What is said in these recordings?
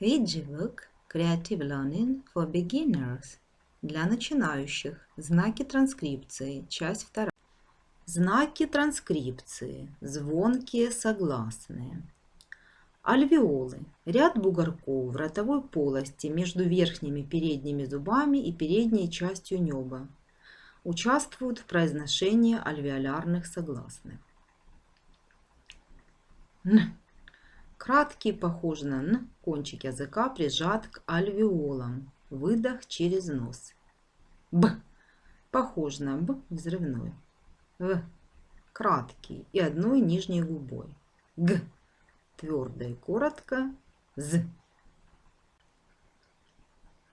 Відживок Creative Learning for Beginners. Для начинающих. Знаки транскрипции. Часть 2. Знаки транскрипции. Звонкие согласные. Альвеолы. Ряд бугорков в ротовой полости между верхними передними зубами и передней частью неба. Участвуют в произношении альвеолярных согласных. Н. Краткий, похож на «н», кончик языка прижат к альвеолам. Выдох через нос. Б. Похож на «б» взрывной. В. Краткий и одной нижней губой. Г. Твердо и коротко. З.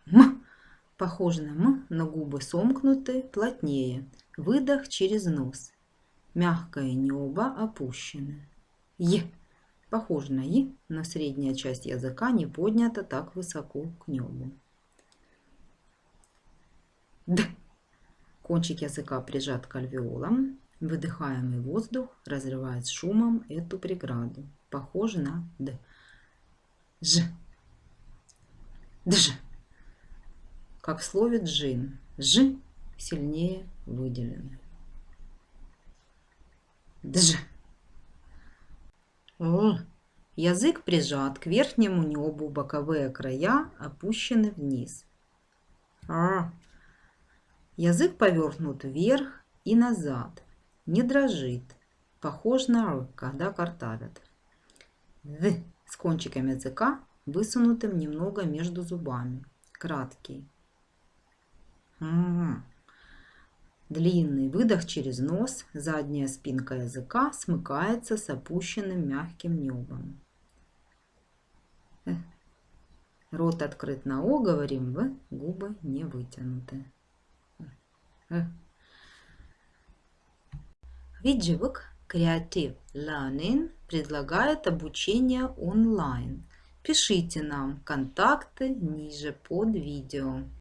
М. Похож на «м», но губы сомкнуты плотнее. Выдох через нос. Мягкое небо опущено. Е. Похож на «и», но средняя часть языка не поднята так высоко к небу. Д. Кончик языка прижат к альвеолам. Выдыхаемый воздух разрывает шумом эту преграду. Похож на «д». Ж. Дж. Как в слове джин. Ж сильнее выделено. Дж. Язык прижат к верхнему небу, боковые края опущены вниз. А. Язык повернут вверх и назад, не дрожит, похож на «р», когда картавят. «Д» с кончиком языка, высунутым немного между зубами, краткий. М -м. Длинный выдох через нос, задняя спинка языка смыкается с опущенным мягким небом. Рот открыт на О, говорим В, губы не вытянуты. Виджевик Creative Learning предлагает обучение онлайн. Пишите нам контакты ниже под видео.